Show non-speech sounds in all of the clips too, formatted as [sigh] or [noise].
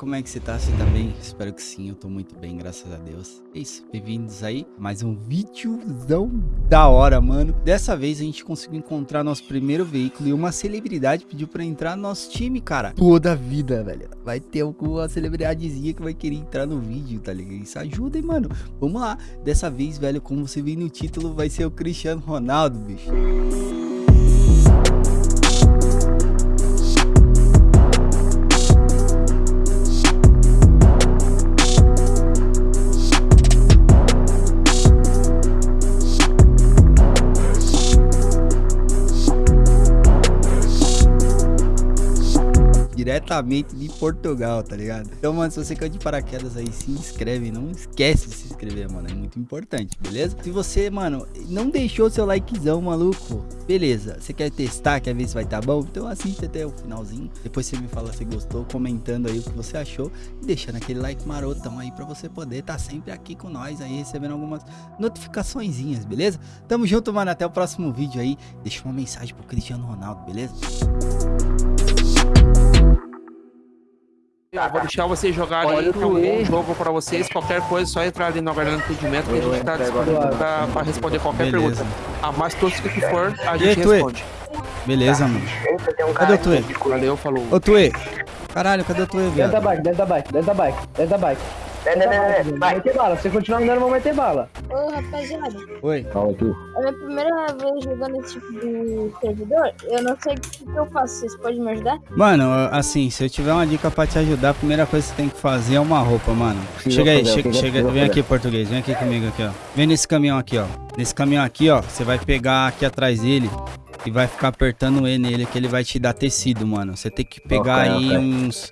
como é que você tá? Você tá bem? Espero que sim, eu tô muito bem, graças a Deus. É isso, bem-vindos aí, mais um videozão da hora, mano. Dessa vez a gente conseguiu encontrar nosso primeiro veículo e uma celebridade pediu pra entrar no nosso time, cara. Toda vida, velho. Vai ter alguma celebridadezinha que vai querer entrar no vídeo, tá ligado? Isso ajuda, hein, mano. Vamos lá. Dessa vez, velho, como você viu no título, vai ser o Cristiano Ronaldo, bicho. Diretamente de Portugal, tá ligado? Então, mano, se você caiu de paraquedas aí, se inscreve. Não esquece de se inscrever, mano. É muito importante, beleza? Se você, mano, não deixou seu likezão, maluco, beleza. Você quer testar, quer ver se vai tá bom? Então assiste até o finalzinho. Depois você me fala se gostou, comentando aí o que você achou. E deixando aquele like marotão aí pra você poder tá sempre aqui com nós aí, recebendo algumas notificaçõezinhas, beleza? Tamo junto, mano. Até o próximo vídeo aí. Deixa uma mensagem pro Cristiano Ronaldo, beleza? Vou deixar vocês jogarem aí, que é um bom jogo pra vocês. Qualquer coisa, só entrar ali no Guardião do Entendimento que a gente tá disponível pra, pra responder qualquer Beleza. pergunta. A mais tosca que for, a aí, gente responde. Beleza, mano. Cadê o Tuê? Valeu, falou. Ô, Tuê. Caralho, cadê o Tuê, Dentro da bike, dentro da bike, dentro da bike, dentro da bike. Dentro da bike, vai meter bala. Se você continuar andando, eu vou meter bala. Ô, rapaziada, Oi. Fala tu. é a minha primeira vez jogando esse tipo de servidor. Eu não sei o que, que eu faço. Vocês podem me ajudar? Mano, assim, se eu tiver uma dica pra te ajudar, a primeira coisa que você tem que fazer é uma roupa, mano. Precisa chega aí, chega, chega, vem aqui, português, vem aqui comigo aqui, ó. Vem nesse caminhão aqui, ó. Nesse caminhão aqui, ó, você vai pegar aqui atrás dele e vai ficar apertando E nele que ele vai te dar tecido, mano. Você tem que pegar Ok, aí ok. uns...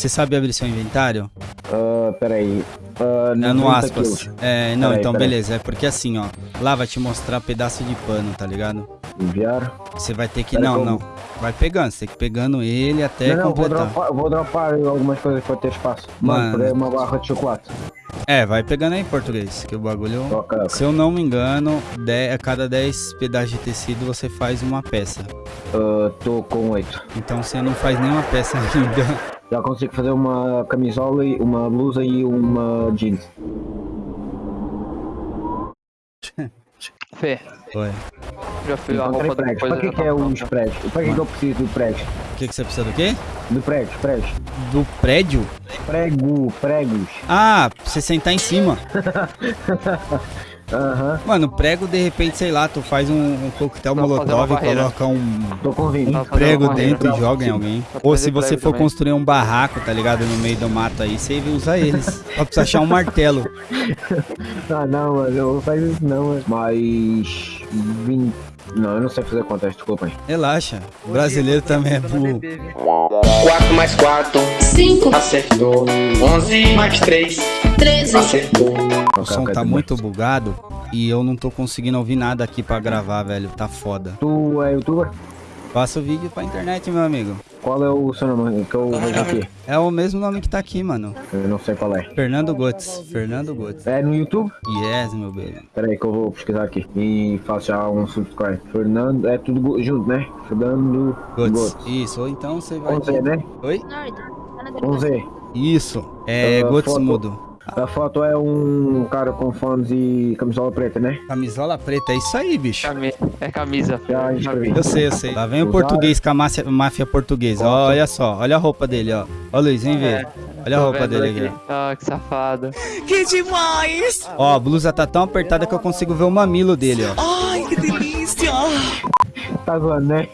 Você sabe abrir seu inventário? Ah, peraí. Ah, É no 90 aspas. quilos. É, não, Peraí, então peraí. beleza. É porque assim, ó. Lá vai te mostrar pedaço de pano, tá ligado? Enviar. Você vai ter que. Pera, Não, como? não. Vai pegando. Você tem que ir pegando ele até não, não, vou completar. dropar, vou dropar algumas coisas pra ter espaço. Mano. Aí uma barra de chocolate. É, vai pegando aí em português. Que o bagulho. Se eu não me engano, de- a cada 10 pedaços de tecido você faz uma peça. Ah, tô com 8. Então você não faz nenhuma peça [laughs] ainda. Já consigo fazer uma camisola, e uma blusa e uma jeans. Fê, Oi. já fui a Encontrei roupa depois. Pra que, que é os prédios? Pra que, que eu preciso do prédio? O que, que você precisa do quê? Do prédio, prédio. Do prédio? Prego, pregos. Ah, pra você sentar em cima. [laughs] Aham, Mano, prego, de repente, sei lá, tu faz um, um coquetel molotov e coloca um, tô com 20. Um prego dentro barreira. e joga em alguém. Ou se você for também. construir um barraco, tá ligado? No meio do mato aí, você usa eles. [laughs] Só precisa achar um martelo. Ah, não, mano, eu não faço isso não, mano. Mais 20. Não, eu não sei fazer contas, desculpa aí. Relaxa. O brasileiro também é burro. 4 mais 4, 5, acertou. 11 mais 3, 13. acertou. O som tá muito bugado e eu não tô conseguindo ouvir nada aqui pra gravar, velho. Tá foda. Tu é youtuber? Passa o vídeo pra internet, meu amigo. Qual é o seu nome que eu vejo aqui? É o mesmo nome que tá aqui, mano. Eu não sei qual é. Fernando Gotes. Fernando Gotes. É no YouTube? Yes, meu bem. Pera aí que eu vou pesquisar aqui. E faço já um subscribe. Fernando, é tudo junto, né? Fernando Gotes. Gotes. Isso, ou então você vai. Com Z, né? Oi? Tá Com delegacia. Z. Isso. É Ah, Gotes foto. mudo. A foto é um cara com fones e camisola preta, né? Camisola preta, é isso aí, bicho. É camisa. Já escrevi. Eu sei, eu sei. Lá vem o português com a máfia, máfia portuguesa. Ó, olha só, olha a roupa dele, ó. Ó, Luiz, vem ver. Olha a roupa dele aqui. aqui. Ah, que safado. Ó, a blusa tá tão apertada que eu consigo ver o mamilo dele, ó. Tá zoando, né?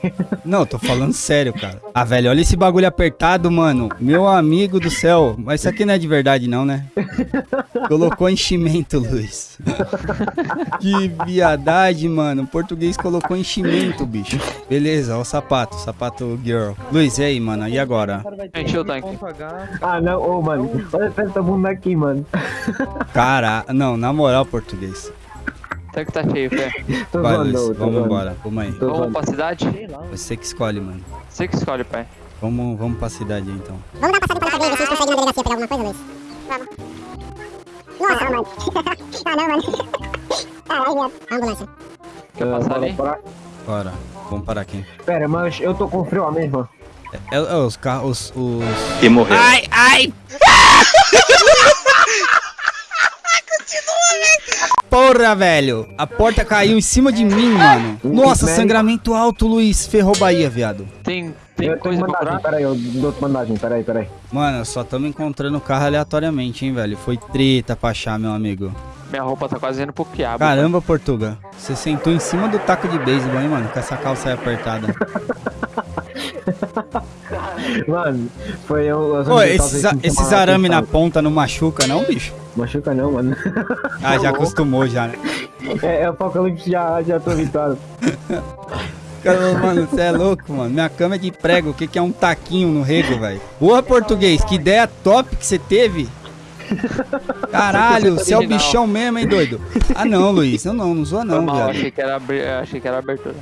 Não, tô falando sério, cara. Ah, velho, olha esse bagulho apertado, mano. Meu amigo do céu. Mas isso aqui não é de verdade, não, né? Colocou enchimento, Luiz. que viadagem, mano. O português colocou enchimento, bicho. Beleza, ó o sapato, sapato girl. Luiz, e aí, mano? E agora? Encheu o tanque. Ah, não, ô, mano. Olha essa bunda aqui, mano. Cara, não, na moral, português. Tanque tá cheio. [laughs] Tô Vai, Luiz, vamos embora. Vamos aí. Tô Vamos pra cidade? Você que escolhe, mano. Você que escolhe, pai. Vamos, vamos pra cidade aí, então. Vamos dar passada pela cadeia, ver se a gente consegue na delegacia pegar alguma coisa, Luiz. Vamos. Nossa, mano. [laughs] ah, não, mano. [laughs] Caralho, viado. Ambulância. Quer Ah, passar bora ali? parar. Bora. Vamos parar aqui. Pera, mas eu tô com frio mesmo. É, é os carros. Os, os... E morreu. Ai, ai! Porra, velho. A porta caiu em cima de mim, mano. Nossa, sangramento alto, Luiz. Ferrou Bahia, viado. Tem, tem Eu coisa pra peraí, eu dou bandagem, peraí, peraí. Mano, só tamo encontrando o carro aleatoriamente, hein, velho. Foi treta pra achar, meu amigo. Minha roupa tá quase indo pro quiabo. Caramba, Portuga. Você sentou em cima do taco de beisebol, hein, mano? Com essa calça aí apertada. [laughs] Mano, foi eu. as Ô, esses, esses arame na ponta não machuca, não, bicho? Machuca não, mano. Ah, já acostumou já, né? É, é o apocalipse já, já tô habituado. Cara, Mano, você é louco, mano. Minha cama é de prego. O que, que é um taquinho no rego, velho? Boa, português. Que ideia top que você teve. Caralho, você é o bichão mesmo, hein, doido? Ah, não, Luiz. Não, não, não zoa Foi não, mal, viado. achei que era, abri- achei que era abertura.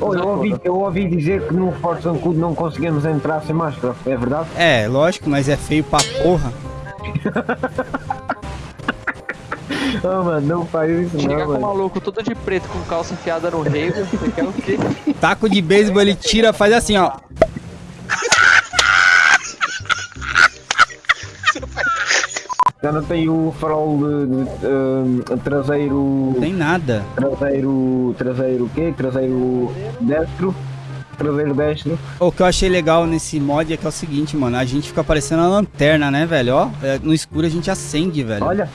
Ô, eu, ouvi, eu ouvi dizer que no Forza Ancudo não conseguimos entrar sem máscara, é verdade? É, lógico, mas é feio pra porra. [laughs] Não, mano, não faz isso Chega não, com o mano. maluco todo de preto com calça enfiada no rego. Você quer o quê? Taco de beisebol, ele tira, faz assim, ó. Já não tem o farol de, de, hum, traseiro. Não tem nada. Traseiro. Traseiro o quê? Traseiro destro. Traseiro destro. O que eu achei legal nesse mod é que é o seguinte, mano. A gente fica parecendo a lanterna, né, velho? Ó, é, no escuro a gente acende, velho. Olha.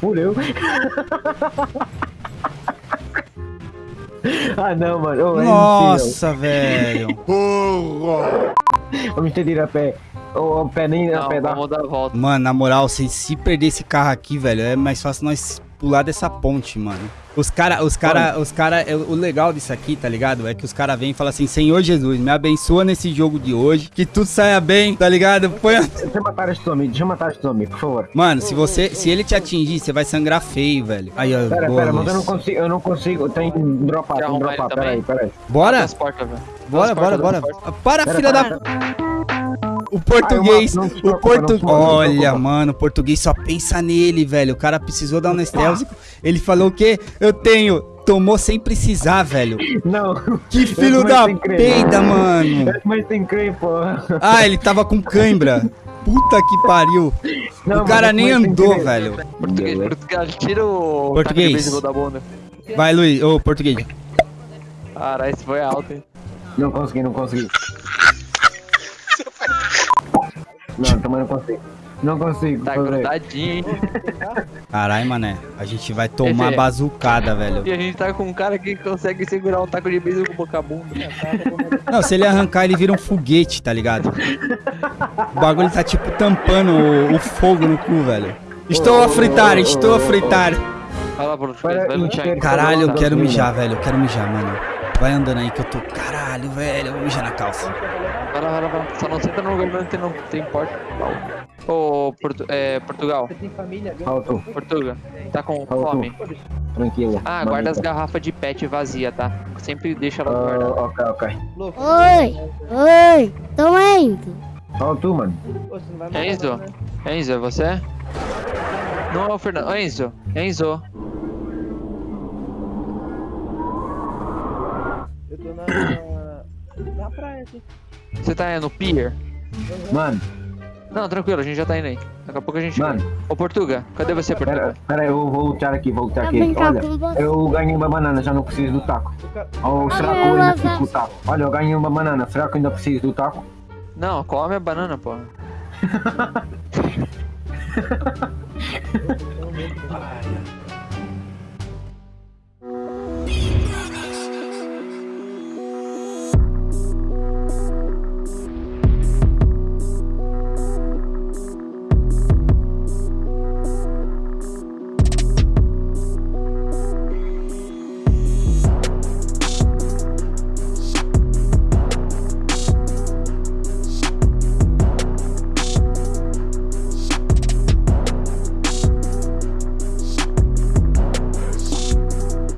Fureu. [laughs] ah não, mano. Oh, é. Nossa, velho. Vamos ter de ir a pé. A pé nem a Não, pé dá. vamos dar a volta. Mano, na moral, se, se perder esse carro aqui, velho, é mais fácil nós pular dessa ponte, mano. Os cara, os cara, os cara, o legal disso aqui, tá ligado? É que os cara vêm e falam assim, Senhor Jesus, me abençoa nesse jogo de hoje, que tudo saia bem, tá ligado? Põe a... Deixa eu matar este homem, deixa eu matar este homem, por favor. Mano, se você, se ele te atingir, você vai sangrar feio, velho. Aí, ó, Pera, boa, pera, mas eu não consigo, eu não consigo, tem dropar, tem dropar, pera aí, pera aí. Bora? As portas, velho. Bora, bora, bora. Para, Pera, filha da... O português, Ah, o preocupa, portu... não se preocupa, não se Olha, mano, o português só pensa nele, velho. O cara precisou dar um anestésico. Ele falou o quê? Eu tenho. Tomou sem precisar, velho. Não. Que filho da peida, mano. Mas tem porra. Ah, ele tava com cãibra. Puta que pariu. Não, o cara nem andou, crer. velho. Português, português, tira o Português. da bunda. Vai, Luiz. Ô, português. Caralho, esse foi alto, hein? Não consegui, não consegui. Não, também não consigo. Não consigo. Tá grudadinho, hein? Caralho, mané. A gente vai tomar Esse- bazucada, velho. E a gente tá com um cara que consegue segurar um taco de beisebol com boca bunda. Não, se ele arrancar, ele vira um foguete, tá ligado? O bagulho tá tipo tampando o, o fogo no cu, velho. Estou a fritar, estou a fritar. Encher- aí. Caralho, eu quero mijar, velho. Eu quero mijar, mano. Vai andando aí que eu tô. Caralho, velho. Eu vou mijar na calça. Vai lá, vai lá, vai lá. Só não senta no lugar que não tem, não tem porta. Ô, Portu é, Portugal, Alto, Portuga, tá com Alto. fome? tranquilo. Ah, guarda as garrafas de pet vazia, tá? Sempre deixa elas guardadas. ok, ok. Oi, oi, tô indo. Alto, mano. Enzo? Enzo, é você? Não é o Fernando. Enzo, Enzo. Na. na praia aqui. Você tá no pier? Mano, Não, tranquilo, a gente já tá indo aí. Daqui a pouco a gente Mano. Ô, Portuga, cadê você, pera, Portuga? pera, eu vou lutar aqui, vou lutar aqui. Olha, eu ganhei uma banana, já não preciso do taco. Ou será que eu ainda preciso do taco? Olha, eu ganhei uma banana, será que eu ainda preciso do taco? Não, come a banana, pô. [laughs]